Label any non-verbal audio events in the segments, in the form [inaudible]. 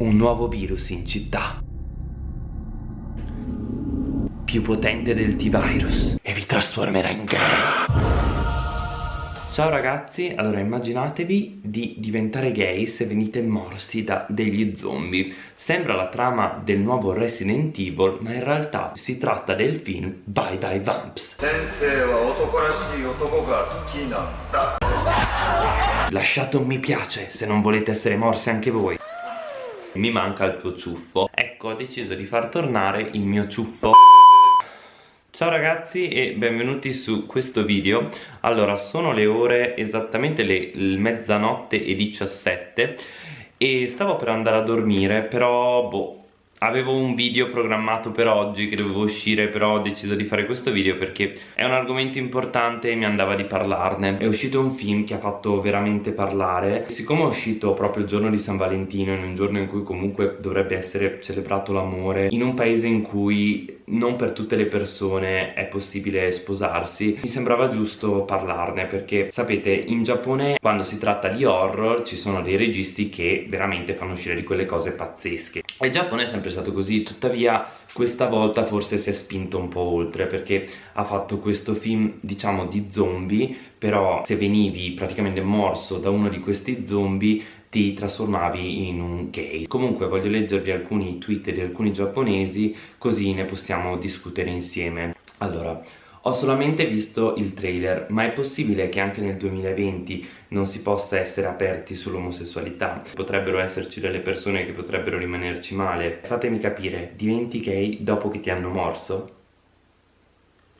Un nuovo virus in città. Più potente del T-Virus. E vi trasformerà in gay Ciao ragazzi, allora immaginatevi di diventare gay se venite morsi da degli zombie. Sembra la trama del nuovo Resident Evil ma in realtà si tratta del film Bye Bye Vamps. Lasciate un mi piace se non volete essere morsi anche voi mi manca il tuo ciuffo. Ecco ho deciso di far tornare il mio ciuffo. Ciao ragazzi e benvenuti su questo video. Allora sono le ore esattamente le, mezzanotte e 17 E stavo per andare a dormire però boh Avevo un video programmato per oggi che dovevo uscire però ho deciso di fare questo video perché è un argomento importante e mi andava di parlarne. È uscito un film che ha fatto veramente parlare. Siccome è uscito proprio il giorno di San Valentino in un giorno in cui comunque dovrebbe essere celebrato l'amore In un paese in cui non per tutte le persone è possibile sposarsi. Mi sembrava giusto parlarne perché sapete in Giappone quando si tratta di horror ci sono dei registi che veramente fanno uscire di quelle cose pazzesche. E il Giappone è sempre stato così tuttavia questa volta forse si è spinto un po' oltre perché ha fatto questo film diciamo di zombie però se venivi praticamente morso da uno di questi zombie ti trasformavi in un gay comunque voglio leggervi alcuni tweet di alcuni giapponesi così ne possiamo discutere insieme allora ho solamente visto il trailer, ma è possibile che anche nel 2020 non si possa essere aperti sull'omosessualità? Potrebbero esserci delle persone che potrebbero rimanerci male. Fatemi capire, diventi gay dopo che ti hanno morso?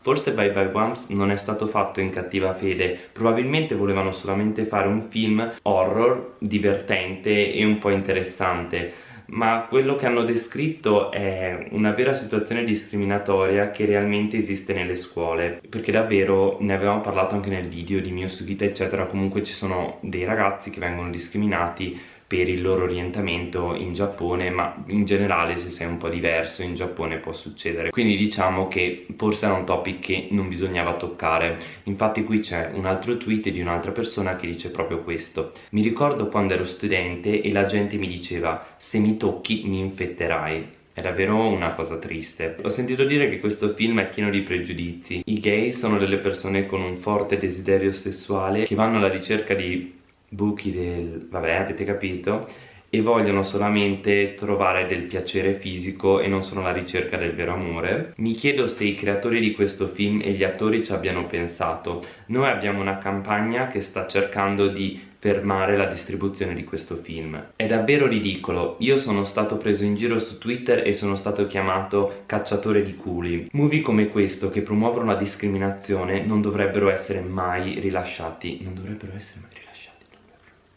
Forse Bye Bye Bumps non è stato fatto in cattiva fede, probabilmente volevano solamente fare un film horror, divertente e un po' interessante. Ma quello che hanno descritto è una vera situazione discriminatoria che realmente esiste nelle scuole. Perché davvero ne avevamo parlato anche nel video di mio Sugita eccetera. Comunque ci sono dei ragazzi che vengono discriminati per il loro orientamento in Giappone ma in generale se sei un po' diverso in Giappone può succedere quindi diciamo che forse era un topic che non bisognava toccare infatti qui c'è un altro tweet di un'altra persona che dice proprio questo mi ricordo quando ero studente e la gente mi diceva se mi tocchi mi infetterai è davvero una cosa triste. Ho sentito dire che questo film è pieno di pregiudizi. I gay sono delle persone con un forte desiderio sessuale che vanno alla ricerca di buchi del... vabbè avete capito e vogliono solamente trovare del piacere fisico e non sono alla ricerca del vero amore. Mi chiedo se i creatori di questo film e gli attori ci abbiano pensato. Noi abbiamo una campagna che sta cercando di fermare la distribuzione di questo film. È davvero ridicolo, io sono stato preso in giro su Twitter e sono stato chiamato cacciatore di culi. Movie come questo che promuovono la discriminazione non dovrebbero essere mai rilasciati, non dovrebbero essere mai rilasciati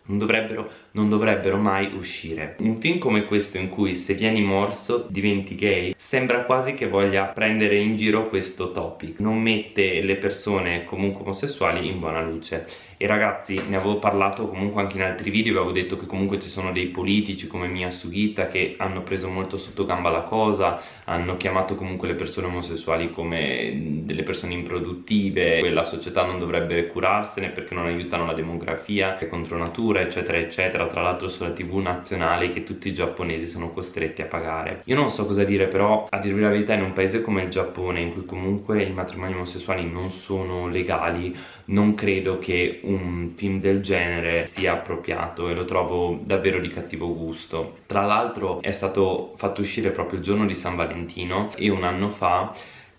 non dovrebbero, non dovrebbero mai uscire. Un film come questo in cui se vieni morso diventi gay sembra quasi che voglia prendere in giro questo topic. Non mette le persone comunque omosessuali in buona luce e ragazzi ne avevo parlato comunque anche in altri video avevo detto che comunque ci sono dei politici come Mia Sugita che hanno preso molto sotto gamba la cosa hanno chiamato comunque le persone omosessuali come delle persone improduttive la società non dovrebbe curarsene perché non aiutano la demografia è contro natura eccetera eccetera. Tra l'altro sulla tv nazionale che tutti i giapponesi sono costretti a pagare. Io non so cosa dire però a dirvi la verità in un paese come il Giappone in cui comunque i matrimoni omosessuali non sono legali non credo che un film del genere sia appropriato e lo trovo davvero di cattivo gusto. Tra l'altro è stato fatto uscire proprio il giorno di San Valentino e un anno fa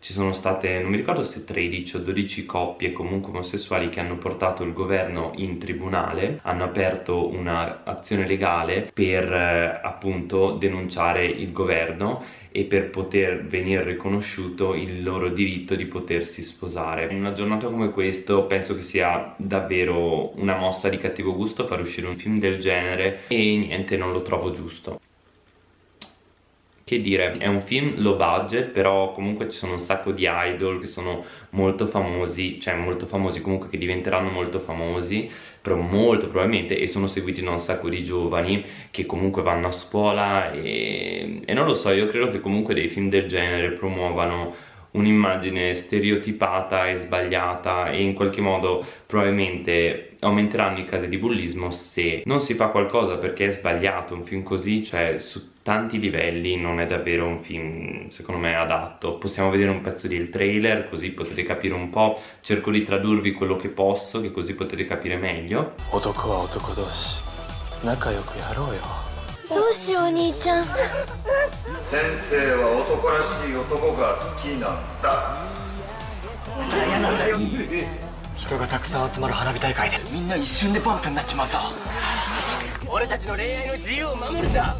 ci sono state, non mi ricordo se 13 o 12 coppie comunque omosessuali che hanno portato il governo in tribunale, hanno aperto un'azione legale per eh, appunto denunciare il governo e per poter venire riconosciuto il loro diritto di potersi sposare. In una giornata come questo penso che sia davvero una mossa di cattivo gusto far uscire un film del genere e niente, non lo trovo giusto che dire, è un film low budget però comunque ci sono un sacco di idol che sono molto famosi, cioè molto famosi comunque che diventeranno molto famosi però molto probabilmente e sono seguiti da un sacco di giovani che comunque vanno a scuola e, e non lo so, io credo che comunque dei film del genere promuovano un'immagine stereotipata e sbagliata e in qualche modo probabilmente aumenteranno i casi di bullismo se non si fa qualcosa perché è sbagliato un film così, cioè su tanti livelli non è davvero un film secondo me adatto possiamo vedere un pezzo del trailer così potete capire un po' cerco di tradurvi quello che posso che così potete capire meglio 男は男同士仲良くやろうよどうしようお兄ちゃん先生は男らしい男が好きなんだ嫌なんだよ [laughs] 人がたくさん集まる花火大会でみんな一瞬でバンプになっちまうぞ俺たちの恋愛の自由を守るんだ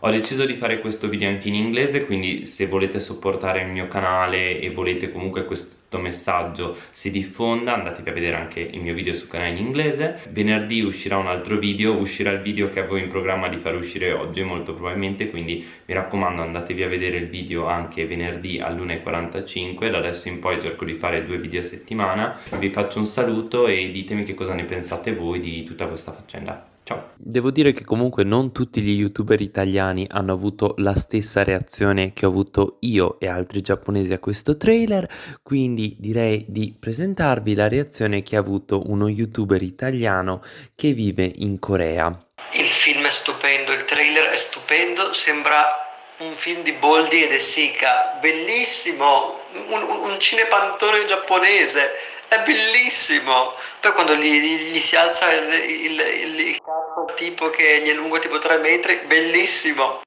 Ho deciso di fare questo video anche in inglese quindi se volete supportare il mio canale e volete comunque questo messaggio si diffonda andatevi a vedere anche il mio video sul canale in inglese. Venerdì uscirà un altro video uscirà il video che avevo in programma di far uscire oggi molto probabilmente quindi mi raccomando andatevi a vedere il video anche venerdì all'1.45 da adesso in poi cerco di fare due video a settimana. Vi faccio un saluto e ditemi che cosa ne pensate voi di tutta questa faccenda Ciao. Devo dire che comunque non tutti gli youtuber italiani hanno avuto la stessa reazione che ho avuto io e altri giapponesi a questo trailer, quindi direi di presentarvi la reazione che ha avuto uno youtuber italiano che vive in Corea. Il film è stupendo, il trailer è stupendo, sembra un film di Boldi e De Sica, bellissimo, un, un cinepantone giapponese è bellissimo. Poi quando gli, gli, gli si alza il, il, il, il tipo che gli è lungo tipo 3 metri, bellissimo.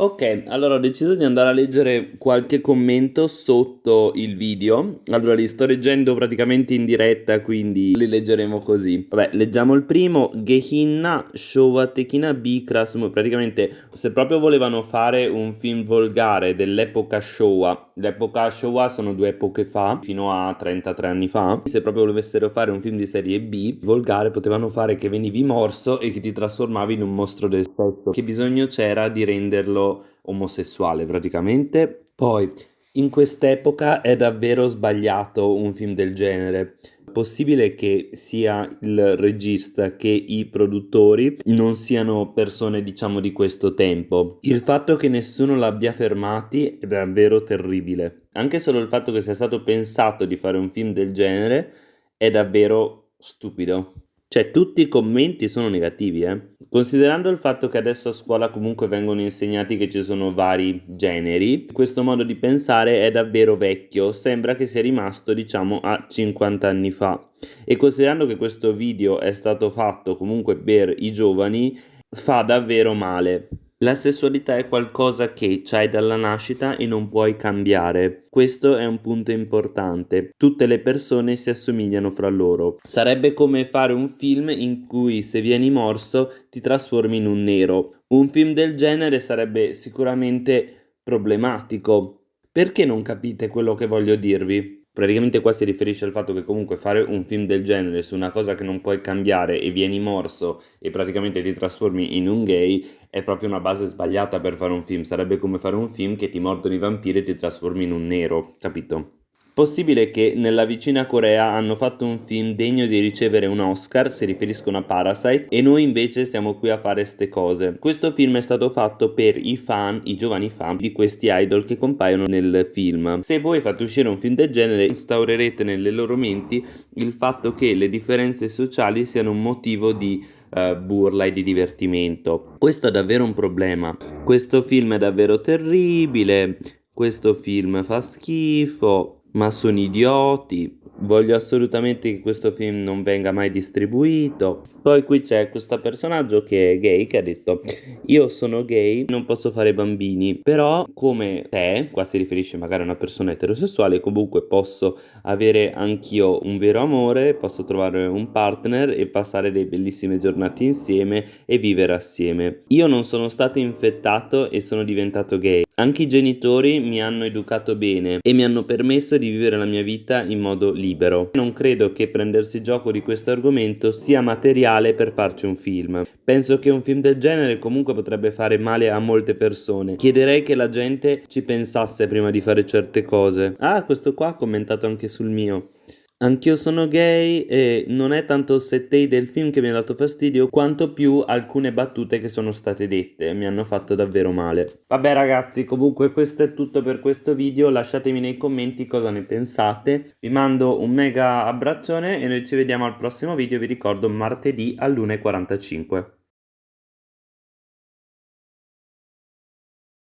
Ok, allora ho deciso di andare a leggere qualche commento sotto il video. Allora li sto leggendo praticamente in diretta, quindi li leggeremo così. Vabbè, leggiamo il primo. Gehinna Showa Tekina B Krasmu. Praticamente, se proprio volevano fare un film volgare dell'epoca Showa, l'epoca Showa sono due epoche fa, fino a 33 anni fa. Se proprio volessero fare un film di serie B, volgare, potevano fare che venivi morso e che ti trasformavi in un mostro del sesso. Che bisogno c'era di renderlo omosessuale praticamente. Poi, in quest'epoca è davvero sbagliato un film del genere. Possibile che sia il regista che i produttori non siano persone diciamo di questo tempo. Il fatto che nessuno l'abbia fermati è davvero terribile. Anche solo il fatto che sia stato pensato di fare un film del genere è davvero stupido. Cioè tutti i commenti sono negativi, eh. Considerando il fatto che adesso a scuola comunque vengono insegnati che ci sono vari generi, questo modo di pensare è davvero vecchio, sembra che sia rimasto diciamo a 50 anni fa. E considerando che questo video è stato fatto comunque per i giovani, fa davvero male. La sessualità è qualcosa che c'hai dalla nascita e non puoi cambiare. Questo è un punto importante. Tutte le persone si assomigliano fra loro. Sarebbe come fare un film in cui se vieni morso ti trasformi in un nero. Un film del genere sarebbe sicuramente problematico. Perché non capite quello che voglio dirvi? Praticamente qua si riferisce al fatto che comunque fare un film del genere su una cosa che non puoi cambiare e vieni morso e praticamente ti trasformi in un gay è proprio una base sbagliata per fare un film. Sarebbe come fare un film che ti mordono i vampiri e ti trasformi in un nero, capito? Possibile che nella vicina Corea hanno fatto un film degno di ricevere un Oscar, si riferiscono a Parasite, e noi invece siamo qui a fare ste cose. Questo film è stato fatto per i fan, i giovani fan di questi idol che compaiono nel film. Se voi fate uscire un film del genere, instaurerete nelle loro menti il fatto che le differenze sociali siano un motivo di uh, burla e di divertimento. Questo è davvero un problema. Questo film è davvero terribile. Questo film fa schifo ma sono idioti. Voglio assolutamente che questo film non venga mai distribuito. Poi qui c'è questo personaggio che è gay che ha detto io sono gay, non posso fare bambini, però come te, qua si riferisce magari a una persona eterosessuale, comunque posso avere anch'io un vero amore, posso trovare un partner e passare delle bellissime giornate insieme e vivere assieme. Io non sono stato infettato e sono diventato gay. Anche i genitori mi hanno educato bene e mi hanno permesso di vivere la mia vita in modo libero. Non credo che prendersi gioco di questo argomento sia materiale per farci un film. Penso che un film del genere comunque potrebbe fare male a molte persone. Chiederei che la gente ci pensasse prima di fare certe cose. Ah, questo qua ha commentato anche sul mio. Anch'io sono gay e non è tanto il settei del film che mi ha dato fastidio, quanto più alcune battute che sono state dette, mi hanno fatto davvero male. Vabbè ragazzi, comunque questo è tutto per questo video, lasciatemi nei commenti cosa ne pensate, vi mando un mega abbraccione e noi ci vediamo al prossimo video, vi ricordo martedì all'1.45.